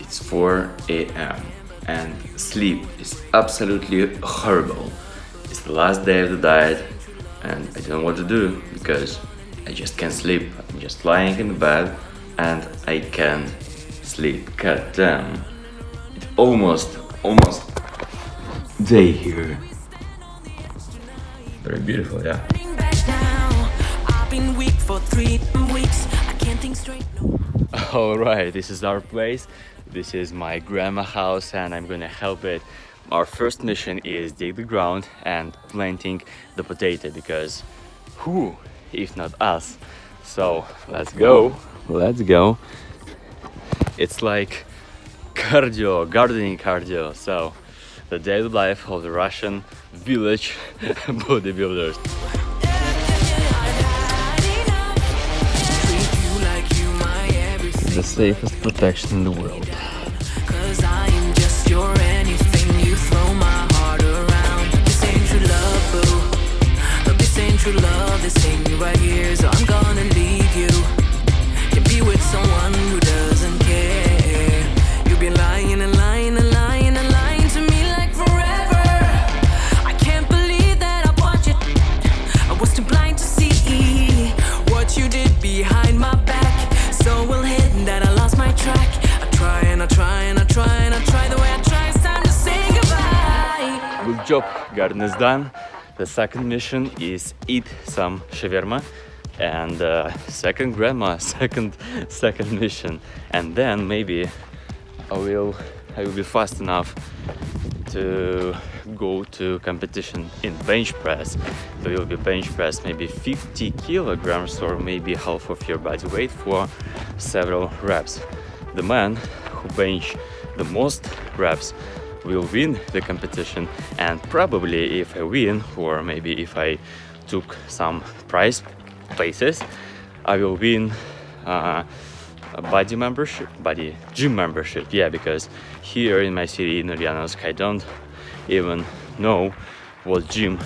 It's 4 a.m. and sleep is absolutely horrible. It's the last day of the diet and I don't know what to do because I just can't sleep. I'm just lying in the bed and I can't sleep. God damn. It's almost, almost day here. Very beautiful, yeah. Alright, this is our place. This is my grandma house and I'm gonna help it. Our first mission is dig the ground and planting the potato because who if not us? So let's go. Let's go. It's like cardio, gardening cardio. So the daily life of the Russian village bodybuilders. The safest protection in the world. Love, this me right here. So I'm gonna leave track. I try and I try and I try and I try the way I try. It's time to say goodbye. Good job, garden is done. The second mission is eat some shawarma and uh, second grandma, second second mission, and then maybe I will I will be fast enough to go to competition in bench press. There will be bench press maybe 50 kilograms or maybe half of your body weight for several reps. The man who bench the most reps will win the competition. And probably if I win or maybe if I took some prize places I will win uh, a body membership body gym membership. Yeah because here in my city in Ulyanovsk I don't even know what gym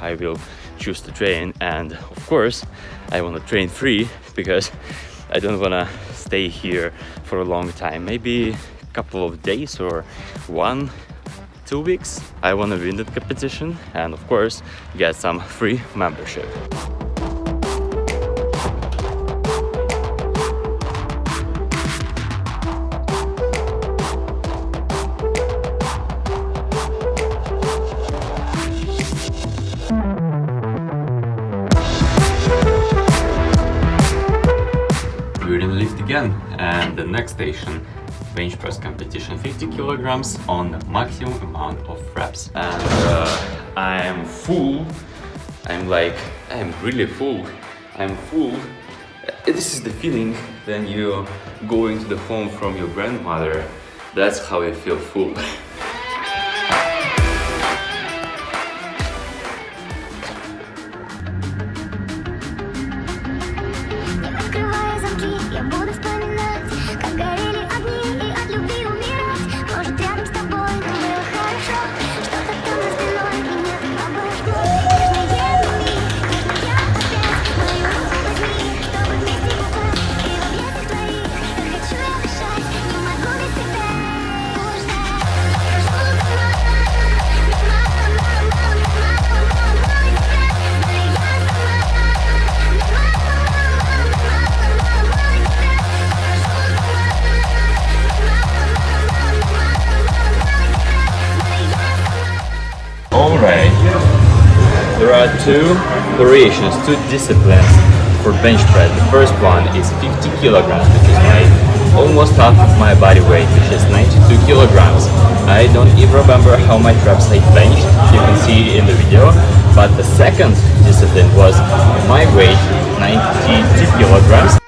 I will choose to train. And of course I want to train free because I don't want to stay here for a long time. Maybe a couple of days or one two weeks I want to win that competition and of course get some free membership We're in lift again and the next station bench press competition 50 kilograms on the maximum amount of reps. And uh, I'm full. I'm like I'm really full. I'm full. Uh, this is the feeling when you go into the home from your grandmother. That's how I feel full are two variations, two disciplines for bench press. The first one is 50 kilograms, which is my almost half of my body weight, which is 92 kilograms. I don't even remember how much reps I benched, you can see in the video. But the second discipline was my weight, 92 kilograms.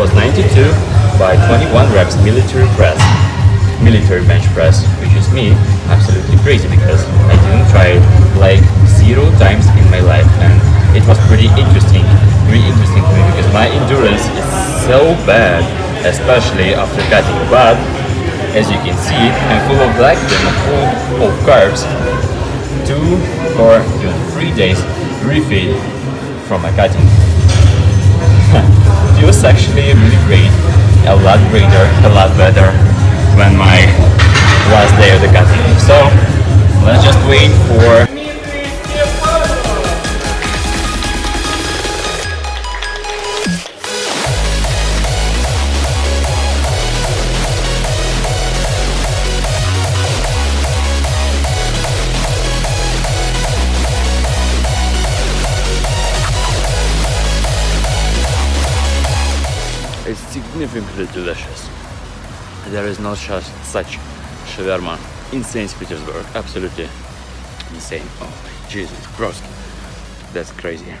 Was 92 by 21 reps military press, military bench press, which is me absolutely crazy because I didn't try it like zero times in my life and it was pretty interesting, really interesting to me because my endurance is so bad, especially after cutting. But as you can see, I'm full of glycogen, full of carbs. Two or three days refeed from my cutting. Lot greater, a lot better when my last day of the cutting. So let's just wait for significantly delicious. There is no such, such shawarma in St. Petersburg. Absolutely insane. Oh, Jesus, gross. That's crazy.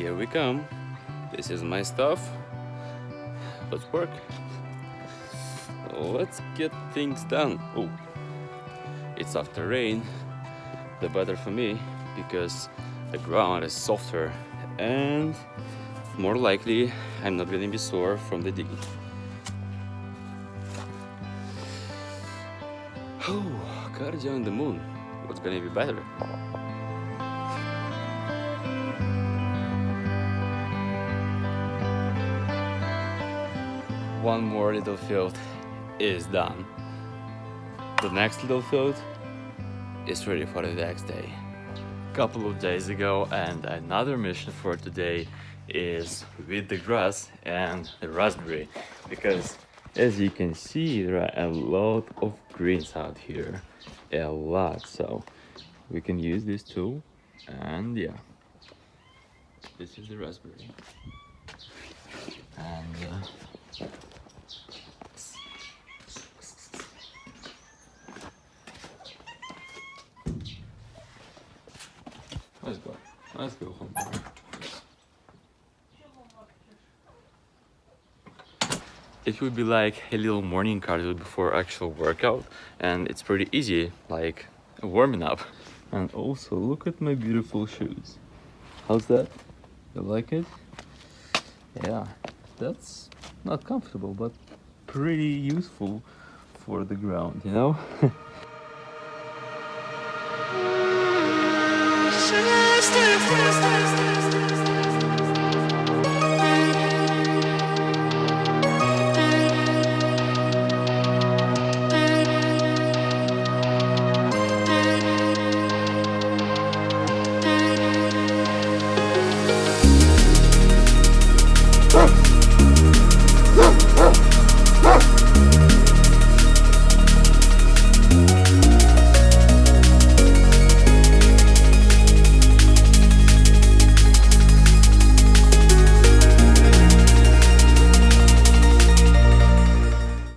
Here we come. This is my stuff. Let's work. Let's get things done. Oh, it's after rain. The better for me because the ground is softer and more likely I'm not gonna be sore from the digging. Oh, cardio on the moon. What's gonna be better? One more little field is done. The next little field is ready for the next day. A couple of days ago and another mission for today is with the grass and the raspberry. Because as you can see there are a lot of greens out here. A lot. So we can use this tool and yeah. This is the raspberry. And uh, Let's go. Let's go home. It would be like a little morning cardio before actual workout and it's pretty easy, like warming up. And also look at my beautiful shoes. How's that? You like it? Yeah, that's not comfortable but pretty useful for the ground, you know? Cristo.